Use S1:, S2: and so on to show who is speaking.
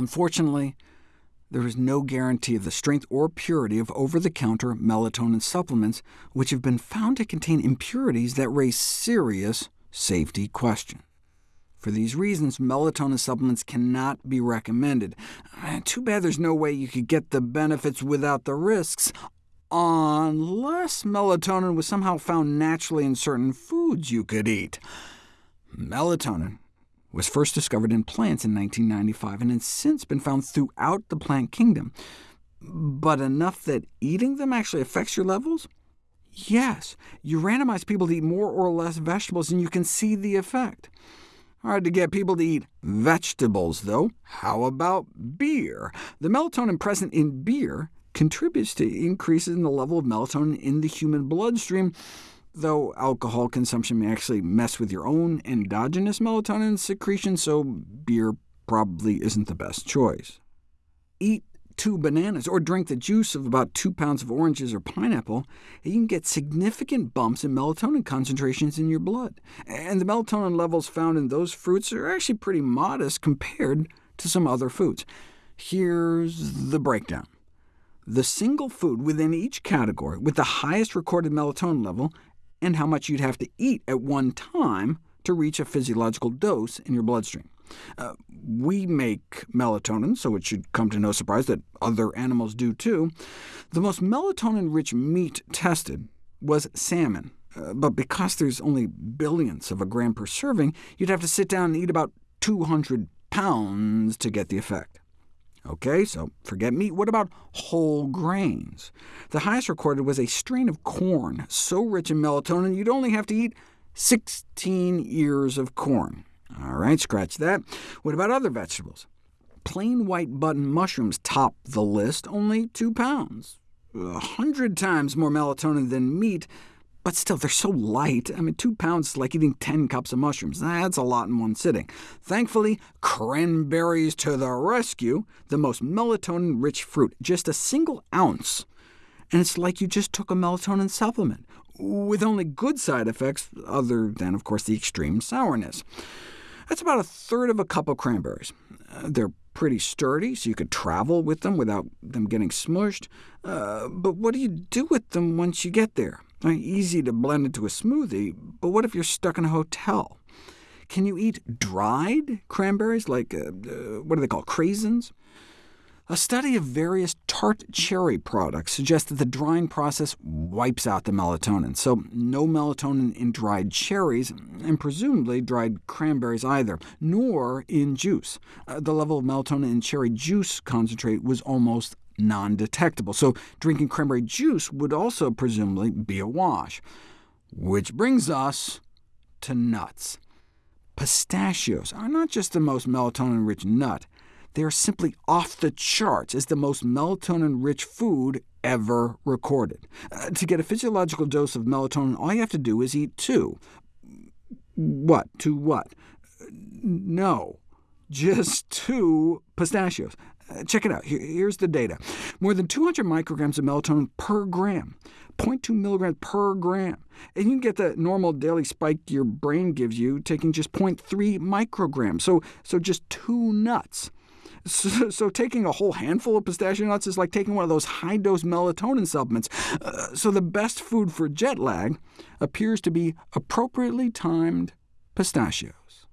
S1: Unfortunately, there is no guarantee of the strength or purity of over-the-counter melatonin supplements, which have been found to contain impurities that raise serious safety questions. For these reasons, melatonin supplements cannot be recommended. Eh, too bad there's no way you could get the benefits without the risks, unless melatonin was somehow found naturally in certain foods you could eat. Melatonin was first discovered in plants in 1995, and has since been found throughout the plant kingdom. But enough that eating them actually affects your levels? Yes. You randomize people to eat more or less vegetables, and you can see the effect. Hard to get people to eat vegetables, though. How about beer? The melatonin present in beer contributes to increases in the level of melatonin in the human bloodstream, though alcohol consumption may actually mess with your own endogenous melatonin secretion, so beer probably isn't the best choice. Eat two bananas, or drink the juice of about two pounds of oranges or pineapple, you can get significant bumps in melatonin concentrations in your blood. And the melatonin levels found in those fruits are actually pretty modest compared to some other foods. Here's the breakdown. The single food within each category with the highest recorded melatonin level, and how much you'd have to eat at one time to reach a physiological dose in your bloodstream. Uh, we make melatonin, so it should come to no surprise that other animals do too. The most melatonin-rich meat tested was salmon, uh, but because there's only billions of a gram per serving, you'd have to sit down and eat about 200 pounds to get the effect. OK, so forget meat. What about whole grains? The highest recorded was a strain of corn, so rich in melatonin you'd only have to eat 16 ears of corn. All right, scratch that. What about other vegetables? Plain white button mushrooms top the list, only 2 pounds. A hundred times more melatonin than meat, but still, they're so light. I mean, 2 pounds is like eating 10 cups of mushrooms. That's a lot in one sitting. Thankfully, cranberries to the rescue, the most melatonin-rich fruit, just a single ounce, and it's like you just took a melatonin supplement, with only good side effects, other than, of course, the extreme sourness. That's about a third of a cup of cranberries. Uh, they're pretty sturdy, so you could travel with them without them getting smushed. Uh, but what do you do with them once you get there? Easy to blend into a smoothie, but what if you're stuck in a hotel? Can you eat dried cranberries, like, uh, uh what do they call craisins? A study of various tart cherry products suggests that the drying process wipes out the melatonin, so no melatonin in dried cherries, and presumably dried cranberries either, nor in juice. Uh, the level of melatonin in cherry juice concentrate was almost non-detectable, so drinking cranberry juice would also presumably be a wash. Which brings us to nuts. Pistachios are not just the most melatonin-rich nut, they are simply off the charts as the most melatonin-rich food ever recorded. Uh, to get a physiological dose of melatonin, all you have to do is eat two. What? Two what? No, just two pistachios. Check it out. Here's the data. More than 200 micrograms of melatonin per gram, 0.2 milligrams per gram. And you can get the normal daily spike your brain gives you taking just 0.3 micrograms, so, so just two nuts. So, so, taking a whole handful of pistachio nuts is like taking one of those high-dose melatonin supplements. Uh, so the best food for jet lag appears to be appropriately timed pistachios.